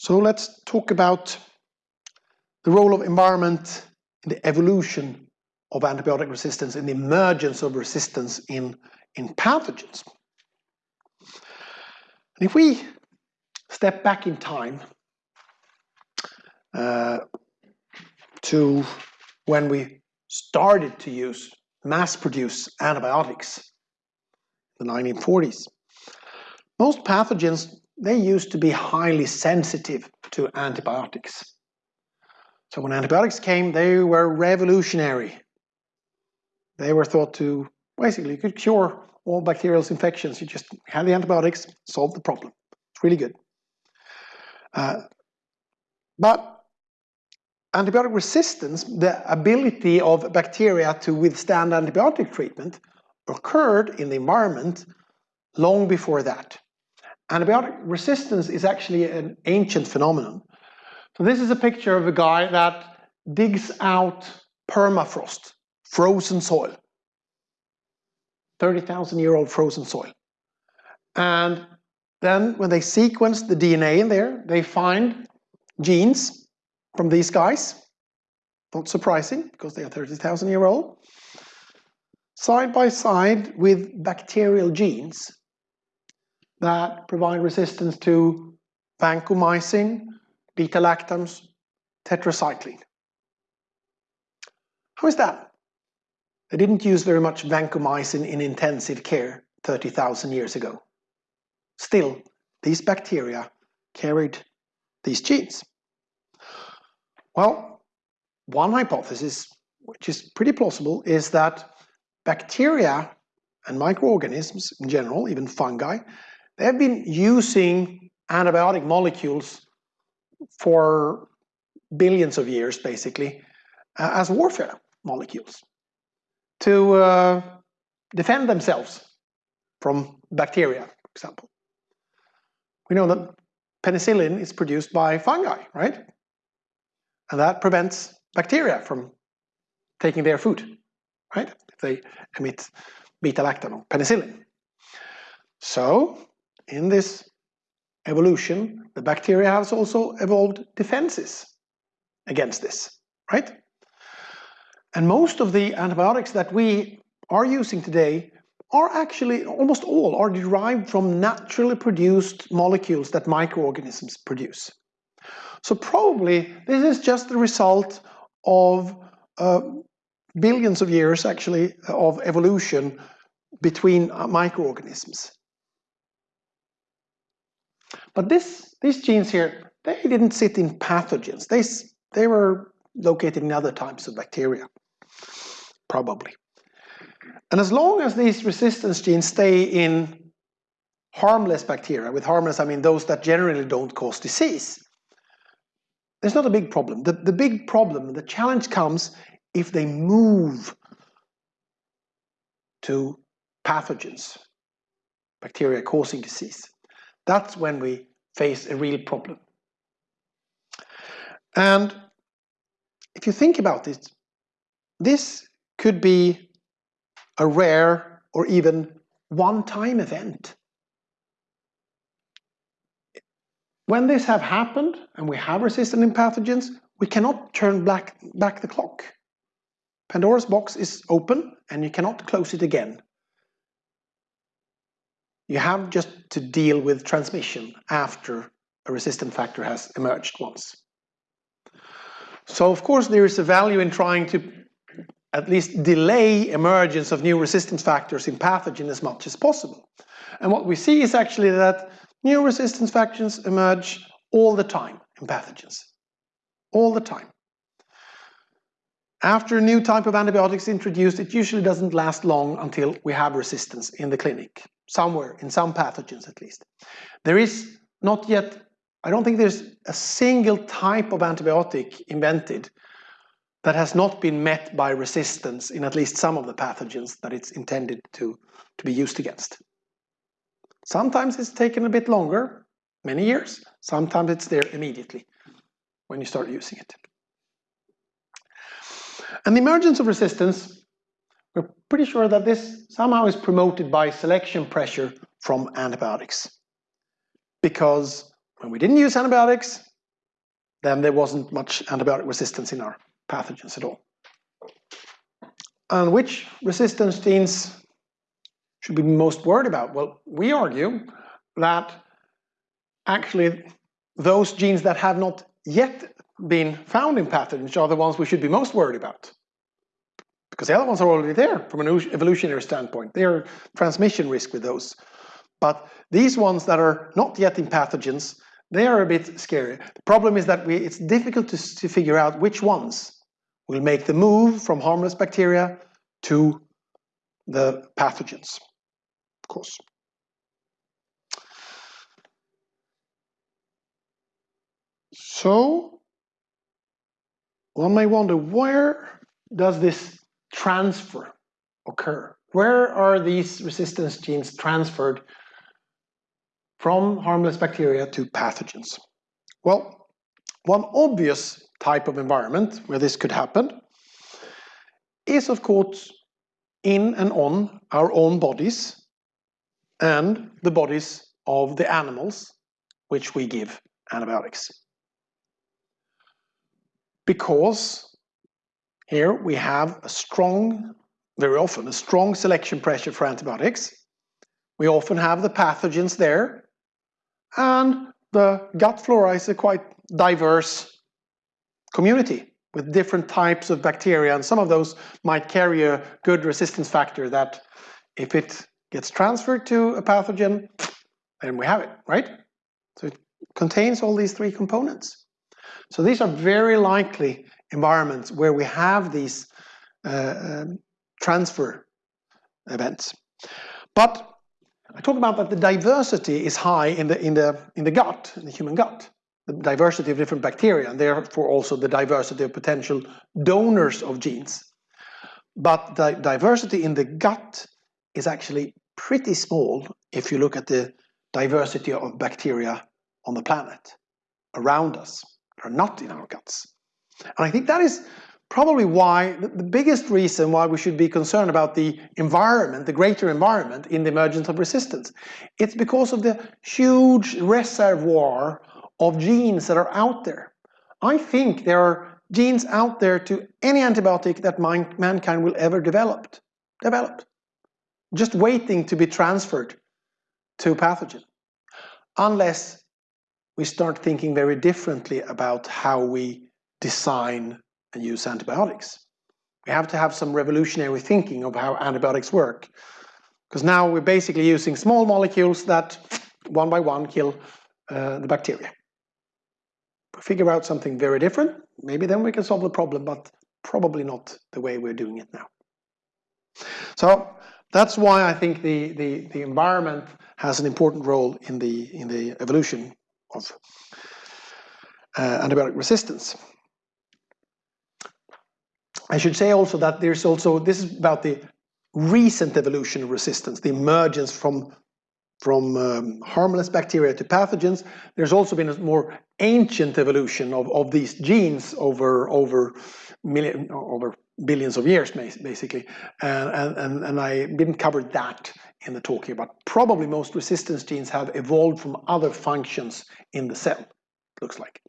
So let's talk about the role of environment in the evolution of antibiotic resistance and the emergence of resistance in, in pathogens. And if we step back in time uh, to when we started to use mass-produce antibiotics in the 1940s, most pathogens, they used to be highly sensitive to antibiotics. So when antibiotics came, they were revolutionary. They were thought to, basically, you could cure all bacterial infections. You just had the antibiotics, solved the problem. It's really good. Uh, but antibiotic resistance, the ability of bacteria to withstand antibiotic treatment, occurred in the environment long before that. Antibiotic resistance is actually an ancient phenomenon. So this is a picture of a guy that digs out permafrost, frozen soil. 30,000 year old frozen soil. And then when they sequence the DNA in there, they find genes from these guys. Not surprising, because they are 30,000 year old. Side by side with bacterial genes that provide resistance to vancomycin, beta-lactams, tetracycline. How is that? They didn't use very much vancomycin in intensive care 30,000 years ago. Still, these bacteria carried these genes. Well, one hypothesis, which is pretty plausible, is that bacteria and microorganisms in general, even fungi, they have been using antibiotic molecules for billions of years, basically, uh, as warfare molecules to uh, defend themselves from bacteria, for example. We know that penicillin is produced by fungi, right? And that prevents bacteria from taking their food, right? If they emit beta-lactam or penicillin. So, in this evolution, the bacteria has also evolved defenses against this, right? And most of the antibiotics that we are using today are actually, almost all, are derived from naturally produced molecules that microorganisms produce. So probably this is just the result of uh, billions of years, actually, of evolution between microorganisms. But this, these genes here, they didn't sit in pathogens. They, they were located in other types of bacteria probably. And as long as these resistance genes stay in harmless bacteria, with harmless I mean those that generally don't cause disease, there's not a big problem. The, the big problem, the challenge comes if they move to pathogens, bacteria causing disease. That's when we face a real problem. And if you think about it, this could be a rare or even one-time event. When this have happened and we have resistant pathogens, we cannot turn back, back the clock. Pandora's box is open and you cannot close it again. You have just to deal with transmission after a resistant factor has emerged once. So of course there is a value in trying to at least delay emergence of new resistance factors in pathogen as much as possible. And what we see is actually that new resistance factors emerge all the time in pathogens. All the time. After a new type of antibiotics introduced, it usually doesn't last long until we have resistance in the clinic, somewhere, in some pathogens at least. There is not yet, I don't think there's a single type of antibiotic invented that has not been met by resistance in at least some of the pathogens that it's intended to, to be used against. Sometimes it's taken a bit longer, many years. Sometimes it's there immediately when you start using it. And the emergence of resistance, we're pretty sure that this somehow is promoted by selection pressure from antibiotics. Because when we didn't use antibiotics, then there wasn't much antibiotic resistance in our pathogens at all. And which resistance genes should we be most worried about? Well, we argue that actually those genes that have not yet been found in pathogens are the ones we should be most worried about. Because the other ones are already there from an evolutionary standpoint. There are transmission risk with those. But these ones that are not yet in pathogens, they are a bit scary. The problem is that we, it's difficult to, to figure out which ones will make the move from harmless bacteria to the pathogens, of course. So, one may wonder, where does this transfer occur? Where are these resistance genes transferred from harmless bacteria to pathogens? Well, one obvious type of environment where this could happen is of course in and on our own bodies and the bodies of the animals which we give antibiotics. Because here we have a strong, very often, a strong selection pressure for antibiotics. We often have the pathogens there and the gut flora is a quite diverse community with different types of bacteria and some of those might carry a good resistance factor that if it gets transferred to a pathogen, then we have it, right? So it contains all these three components. So these are very likely environments where we have these uh, um, transfer events. But I talk about that the diversity is high in the, in the, in the gut, in the human gut. The diversity of different bacteria, and therefore also the diversity of potential donors of genes. But the diversity in the gut is actually pretty small if you look at the diversity of bacteria on the planet around us, are not in our guts. And I think that is probably why, the biggest reason why we should be concerned about the environment, the greater environment in the emergence of resistance. It's because of the huge reservoir of genes that are out there. I think there are genes out there to any antibiotic that mankind will ever develop, develop, just waiting to be transferred to pathogen, unless we start thinking very differently about how we design and use antibiotics. We have to have some revolutionary thinking of how antibiotics work. Because now we're basically using small molecules that one by one kill uh, the bacteria. We figure out something very different, maybe then we can solve the problem, but probably not the way we're doing it now. So that's why I think the, the, the environment has an important role in the, in the evolution of uh, antibiotic resistance. I should say also that there's also, this is about the recent evolution of resistance, the emergence from, from um, harmless bacteria to pathogens. There's also been a more ancient evolution of, of these genes over, over, million, over billions of years, basically. And, and, and I didn't cover that in the talk here, but probably most resistance genes have evolved from other functions in the cell, looks like.